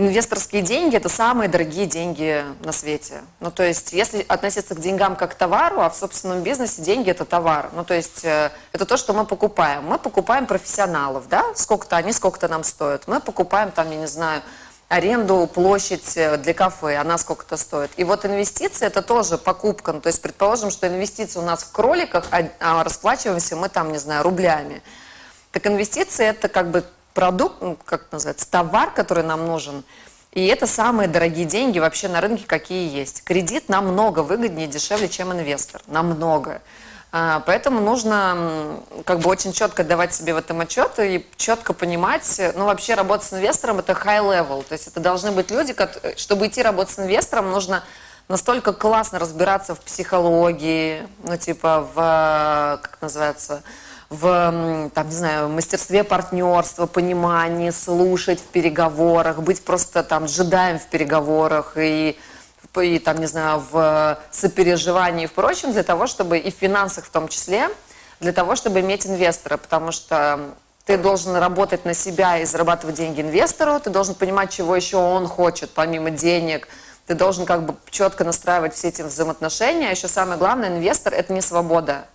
Инвесторские деньги – это самые дорогие деньги на свете. Ну, то есть, если относиться к деньгам как к товару, а в собственном бизнесе деньги – это товар. Ну, то есть, э, это то, что мы покупаем. Мы покупаем профессионалов, да, сколько-то они, сколько-то нам стоят. Мы покупаем там, я не знаю, аренду, площадь э, для кафе, она сколько-то стоит. И вот инвестиции – это тоже покупка. Ну, то есть, предположим, что инвестиции у нас в кроликах, а, а расплачиваемся мы там, не знаю, рублями. Так инвестиции – это как бы продукт, ну, как называется, товар, который нам нужен. И это самые дорогие деньги вообще на рынке, какие есть. Кредит намного выгоднее и дешевле, чем инвестор. Намного. А, поэтому нужно как бы очень четко давать себе в этом отчет и четко понимать, ну вообще работать с инвестором это high level, то есть это должны быть люди, чтобы идти работать с инвестором, нужно настолько классно разбираться в психологии, ну типа в, как называется, в, там, не знаю, мастерстве партнерства, понимании, слушать в переговорах, быть просто там джедаем в переговорах и, и там, не знаю, в сопереживании и прочем, для того, чтобы и в финансах в том числе, для того, чтобы иметь инвестора, потому что ты должен работать на себя и зарабатывать деньги инвестору, ты должен понимать, чего еще он хочет, помимо денег, ты должен как бы четко настраивать все эти взаимоотношения, а еще самое главное, инвестор – это не свобода,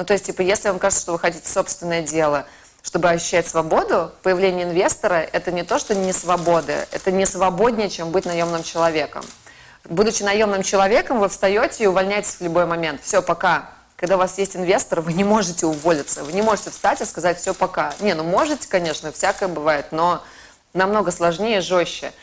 ну, то есть, типа, если вам кажется, что вы хотите собственное дело, чтобы ощущать свободу, появление инвестора – это не то, что не свобода, это не свободнее, чем быть наемным человеком. Будучи наемным человеком, вы встаете и увольняетесь в любой момент. Все, пока. Когда у вас есть инвестор, вы не можете уволиться, вы не можете встать и сказать «все, пока». Не, ну можете, конечно, всякое бывает, но намного сложнее и жестче.